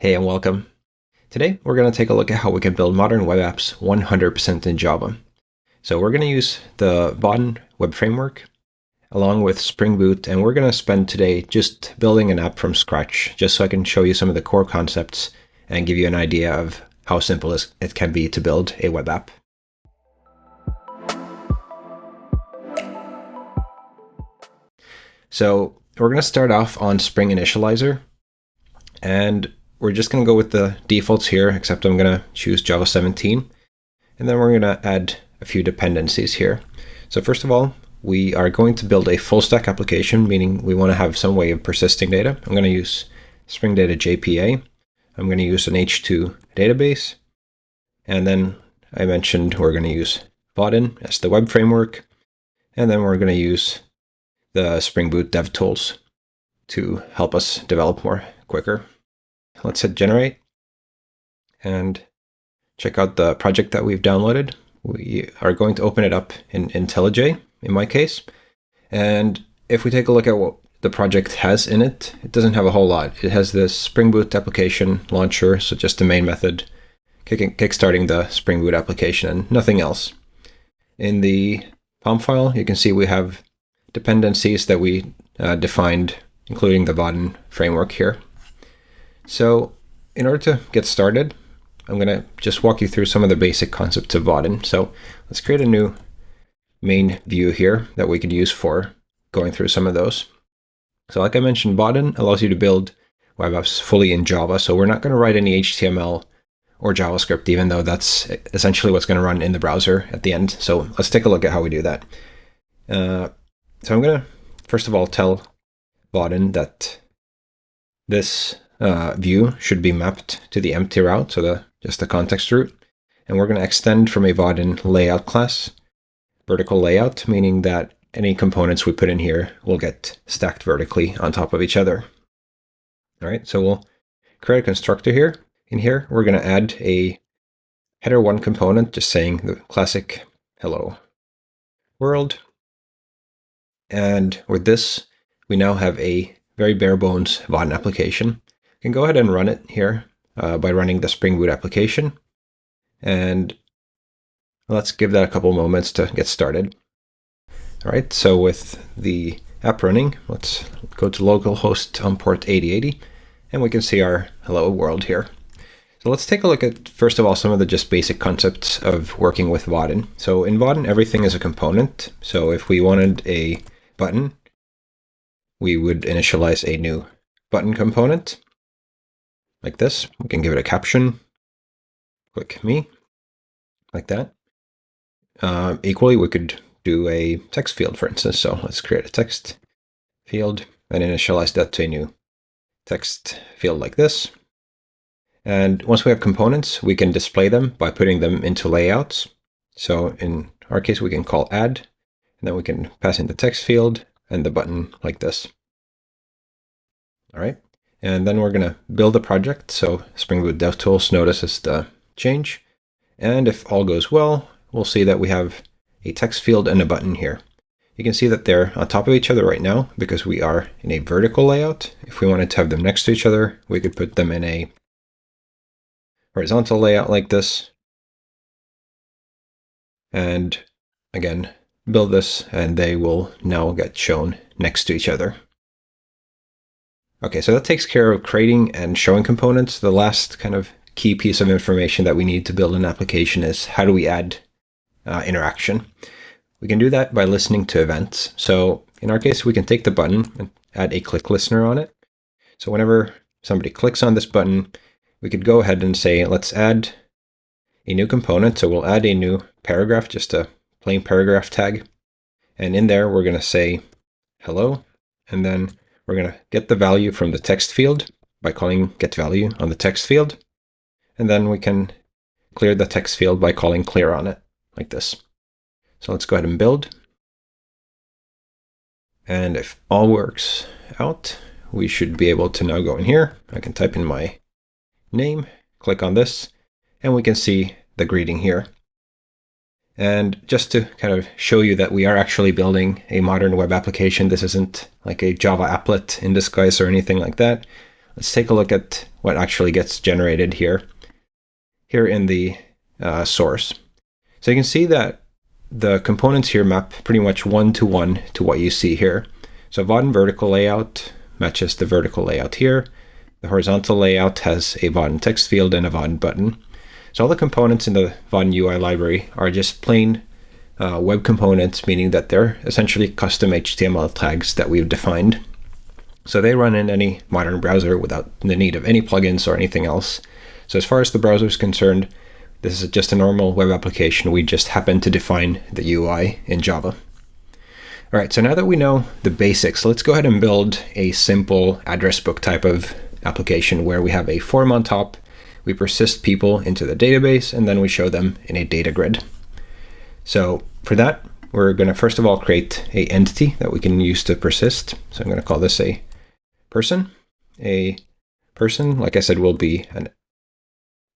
Hey and welcome. Today we're going to take a look at how we can build modern web apps 100% in Java. So we're going to use the Vaadin web framework along with Spring Boot and we're going to spend today just building an app from scratch just so I can show you some of the core concepts and give you an idea of how simple it can be to build a web app. So we're going to start off on Spring Initializr and we're just going to go with the defaults here, except I'm going to choose Java 17. And then we're going to add a few dependencies here. So first of all, we are going to build a full stack application, meaning we want to have some way of persisting data. I'm going to use Spring Data JPA. I'm going to use an H2 database. And then I mentioned we're going to use Vaadin as the web framework. And then we're going to use the Spring Boot dev tools to help us develop more quicker. Let's hit generate and check out the project that we've downloaded. We are going to open it up in IntelliJ in my case. And if we take a look at what the project has in it, it doesn't have a whole lot. It has this Spring Boot application launcher, so just the main method, kickstarting the Spring Boot application and nothing else. In the POM file, you can see we have dependencies that we uh, defined, including the Vaadin framework here. So in order to get started, I'm going to just walk you through some of the basic concepts of Vaadin. So let's create a new main view here that we could use for going through some of those. So like I mentioned, Vaadin allows you to build web apps fully in Java. So we're not going to write any HTML or JavaScript, even though that's essentially what's going to run in the browser at the end. So let's take a look at how we do that. Uh, so I'm going to, first of all, tell Vaadin that this uh, view should be mapped to the empty route, so the just the context route. And we're going to extend from a Vaadin layout class, vertical layout, meaning that any components we put in here will get stacked vertically on top of each other. All right, so we'll create a constructor here. In here, we're going to add a header one component, just saying the classic hello world. And with this, we now have a very bare bones Vaadin application can go ahead and run it here uh, by running the Spring Boot application. And let's give that a couple moments to get started. All right, so with the app running, let's go to localhost on port 8080, and we can see our hello world here. So let's take a look at, first of all, some of the just basic concepts of working with Vaadin. So in Vaadin, everything is a component. So if we wanted a button, we would initialize a new button component like this. We can give it a caption. Click me, like that. Uh, equally, we could do a text field, for instance. So let's create a text field and initialize that to a new text field like this. And once we have components, we can display them by putting them into layouts. So in our case, we can call add, and then we can pass in the text field and the button like this. All right. And then we're going to build a project. So Spring Boot DevTools notices the change. And if all goes well, we'll see that we have a text field and a button here. You can see that they're on top of each other right now because we are in a vertical layout. If we wanted to have them next to each other, we could put them in a horizontal layout like this. And again, build this and they will now get shown next to each other. Okay, so that takes care of creating and showing components. The last kind of key piece of information that we need to build an application is how do we add uh, interaction? We can do that by listening to events. So in our case, we can take the button and add a click listener on it. So whenever somebody clicks on this button, we could go ahead and say, let's add a new component. So we'll add a new paragraph, just a plain paragraph tag. And in there, we're going to say hello, and then we're going to get the value from the text field by calling get value on the text field. And then we can clear the text field by calling clear on it like this. So let's go ahead and build. And if all works out, we should be able to now go in here. I can type in my name, click on this, and we can see the greeting here. And just to kind of show you that we are actually building a modern web application, this isn't like a Java applet in disguise or anything like that. let's take a look at what actually gets generated here, here in the uh, source. So you can see that the components here map pretty much one-to-one -to, -one to what you see here. So Vaadin vertical layout matches the vertical layout here. The horizontal layout has a Vaadin text field and a Vaadin button. So all the components in the Vaadin UI library are just plain uh, web components, meaning that they're essentially custom HTML tags that we've defined. So they run in any modern browser without the need of any plugins or anything else. So as far as the browser is concerned, this is just a normal web application. We just happen to define the UI in Java. All right, so now that we know the basics, let's go ahead and build a simple address book type of application where we have a form on top, we persist people into the database, and then we show them in a data grid. So for that, we're going to first of all create a entity that we can use to persist. So I'm going to call this a person. A person, like I said, will be an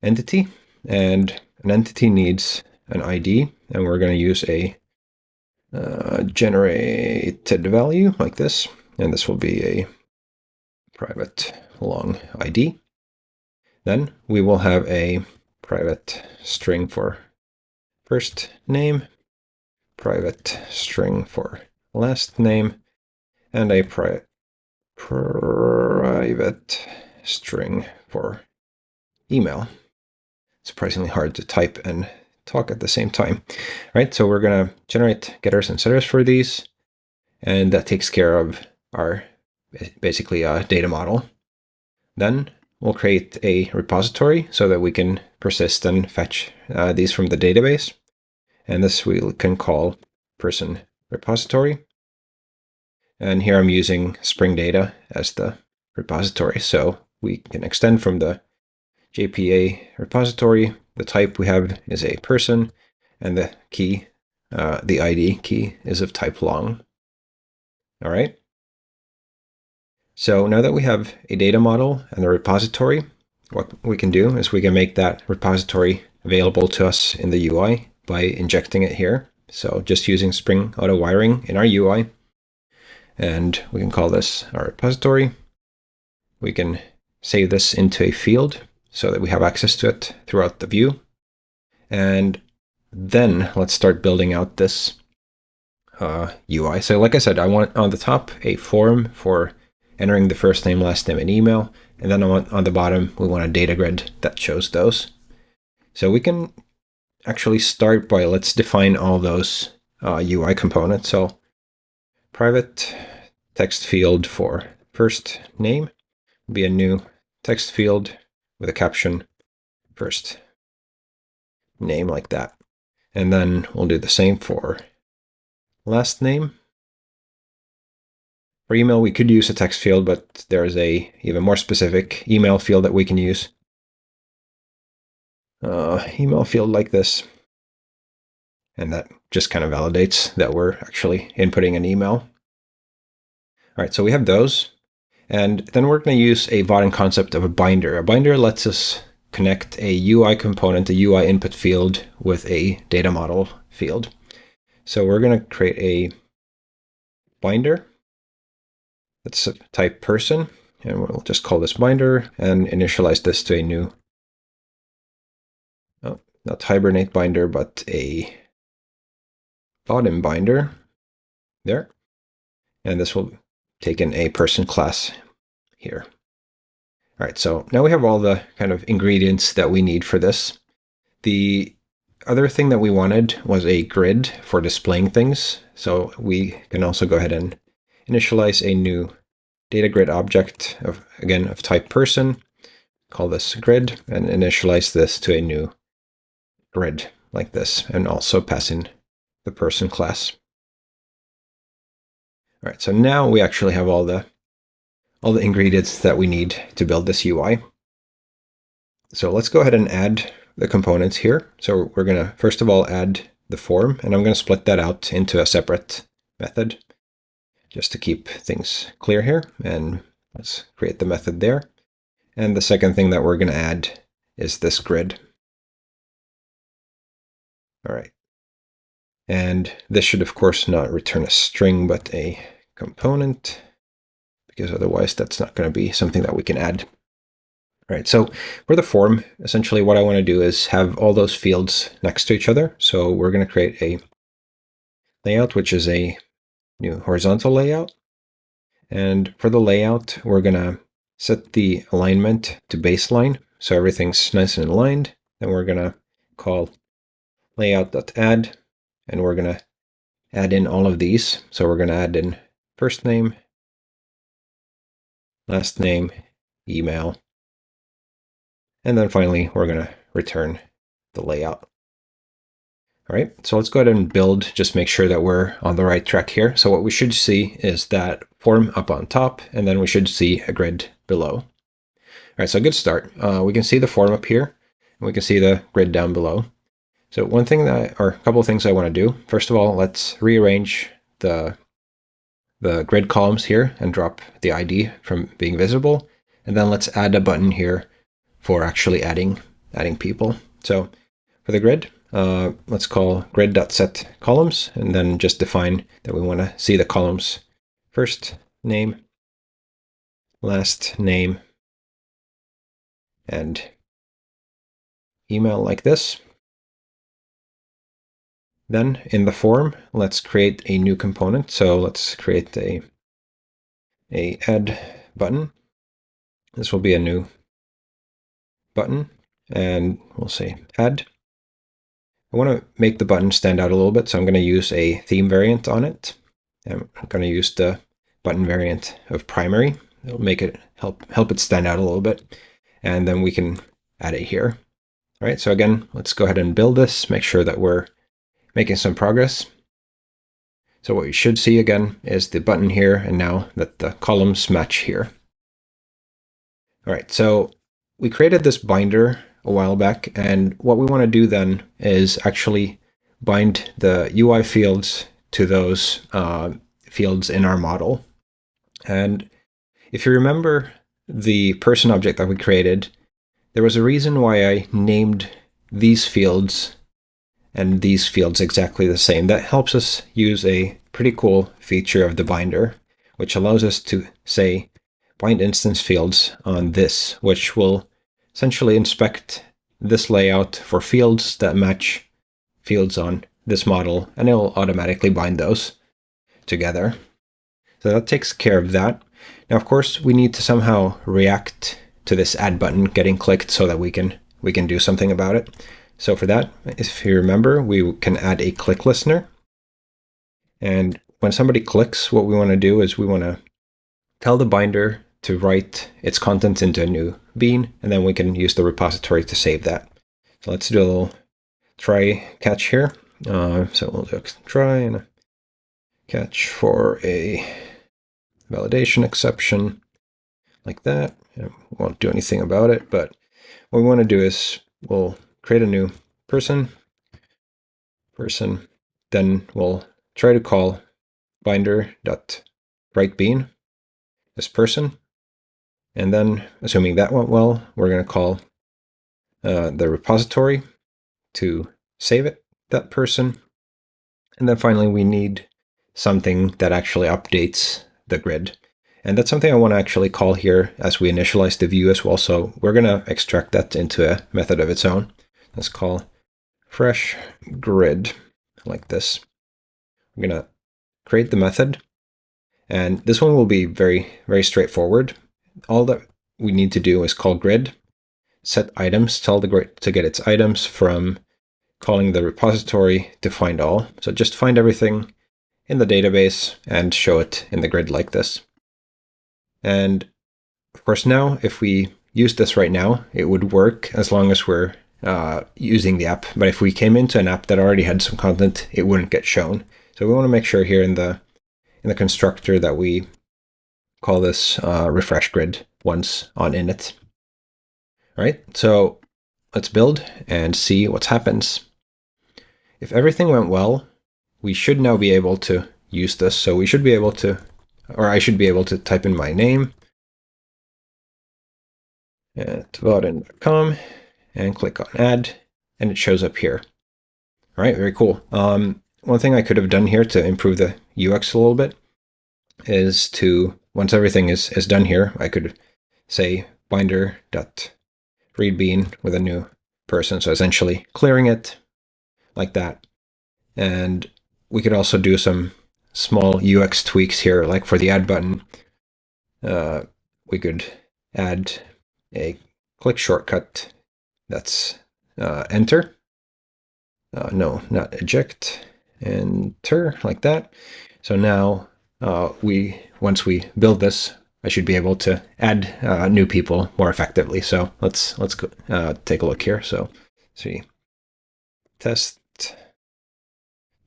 entity, and an entity needs an ID, and we're going to use a uh, generated value like this, and this will be a private long ID. Then we will have a private string for first name, private string for last name, and a pri private string for email. Surprisingly hard to type and talk at the same time. Right, so we're to generate getters and setters for these, and that takes care of our basically a data model. Then we'll create a repository so that we can persist and fetch uh, these from the database. And this we can call person repository. And here I'm using Spring Data as the repository. So we can extend from the JPA repository. The type we have is a person, and the key, uh, the ID key, is of type long. All right. So now that we have a data model and a repository, what we can do is we can make that repository available to us in the UI by injecting it here. So just using Spring Auto Wiring in our UI. And we can call this our repository. We can save this into a field so that we have access to it throughout the view. And then let's start building out this uh, UI. So like I said, I want on the top a form for entering the first name, last name, and email. And then on, on the bottom, we want a data grid that shows those. So we can actually start by, let's define all those uh, UI components. So private text field for first name will be a new text field with a caption first name like that. And then we'll do the same for last name. For email, we could use a text field, but there's a even more specific email field that we can use. Uh, email field like this. And that just kind of validates that we're actually inputting an email. All right, so we have those. And then we're going to use a Vaadin concept of a binder. A binder lets us connect a UI component, a UI input field, with a data model field. So we're going to create a binder Let's type person, and we'll just call this binder and initialize this to a new, oh, not Hibernate binder, but a Vaadin binder there. And this will take in a person class here. All right, so now we have all the kind of ingredients that we need for this. The other thing that we wanted was a grid for displaying things. So we can also go ahead and initialize a new data grid object of, again, of type person, call this grid, and initialize this to a new grid like this, and also pass in the person class. All right, so now we actually have all the all the ingredients that we need to build this UI. So let's go ahead and add the components here. So we're going to first of all add the form, and I'm going to split that out into a separate method just to keep things clear here. And let's create the method there. And the second thing that we're going to add is this grid. All right. And this should, of course, not return a string, but a component, because otherwise that's not going to be something that we can add. All right, so for the form, essentially what I want to do is have all those fields next to each other. So we're going to create a layout, which is a new horizontal layout. And for the layout, we're going to set the alignment to baseline. So everything's nice and aligned. Then we're going to call layout.add, and we're going to add in all of these. So we're going to add in first name, last name, email, and then finally we're going to return the layout. All right, so let's go ahead and build, just make sure that we're on the right track here. So what we should see is that form up on top, and then we should see a grid below. All right, so good start. Uh, we can see the form up here, and we can see the grid down below. So one thing that, or a couple of things I want to do. First of all, let's rearrange the, the grid columns here and drop the ID from being visible. And then let's add a button here for actually adding, adding people. So for the grid, uh, let's call grid.set columns and then just define that we want to see the columns first name, last name, and email like this. Then in the form, let's create a new component. So let's create a, a add button. This will be a new button and we'll say add. I want to make the button stand out a little bit, so I'm going to use a theme variant on it. I'm going to use the button variant of primary. It'll make it help help it stand out a little bit. And then we can add it here. All right, so again, let's go ahead and build this, make sure that we're making some progress. So what you should see again is the button here, and now that the columns match here. All right, so we created this binder a while back. And what we want to do then is actually bind the UI fields to those uh, fields in our model. And if you remember the person object that we created, there was a reason why I named these fields and these fields exactly the same. That helps us use a pretty cool feature of the binder, which allows us to say bind instance fields on this, which will essentially inspect this layout for fields that match fields on this model, and it will automatically bind those together. So that takes care of that. Now, of course, we need to somehow react to this add button getting clicked so that we can we can do something about it. So for that, if you remember, we can add a click listener. And when somebody clicks, what we want to do is we want to tell the binder to write its contents into a new bean, and then we can use the repository to save that. So let's do a little try catch here. Uh, so we'll do try and catch for a validation exception like that. We won't do anything about it, but what we want to do is we'll create a new person, person, then we'll try to call binder.writeBean, this person, and then, assuming that went well, we're going to call uh, the repository to save it, that person. And then finally, we need something that actually updates the grid. And that's something I want to actually call here as we initialize the view as well. So we're going to extract that into a method of its own. Let's call fresh grid like this. We're going to create the method. And this one will be very, very straightforward all that we need to do is call grid, set items, tell the grid to get its items from calling the repository to find all. So just find everything in the database and show it in the grid like this. And of course now, if we use this right now, it would work as long as we're uh, using the app. But if we came into an app that already had some content, it wouldn't get shown. So we want to make sure here in the in the constructor that we call this uh, refresh grid once on init. All right, so let's build and see what happens. If everything went well, we should now be able to use this. So we should be able to, or I should be able to type in my name at vaadin.com and click on add, and it shows up here. All right, very cool. Um, one thing I could have done here to improve the UX a little bit is to once everything is, is done here, I could say binder.readbean with a new person. So essentially clearing it like that. And we could also do some small UX tweaks here, like for the add button. Uh, we could add a click shortcut that's uh, enter. Uh, no, not eject. Enter, like that. So now uh, we once we build this, I should be able to add uh, new people more effectively. So let's let's go, uh, take a look here. So see, test,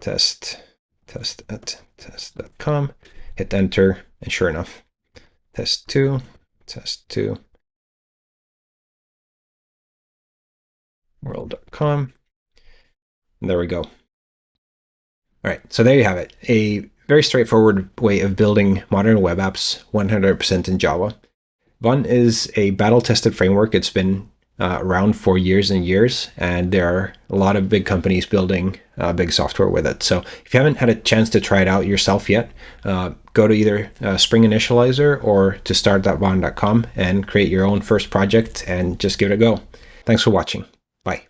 test, test at test.com, hit enter, and sure enough, test two, test two, world.com. There we go. All right, so there you have it. A very straightforward way of building modern web apps 100% in Java. Vaadin is a battle-tested framework. It's been uh, around for years and years, and there are a lot of big companies building uh, big software with it. So if you haven't had a chance to try it out yourself yet, uh, go to either uh, Spring Initializr or to start.vaadin.com and create your own first project and just give it a go. Thanks for watching. Bye.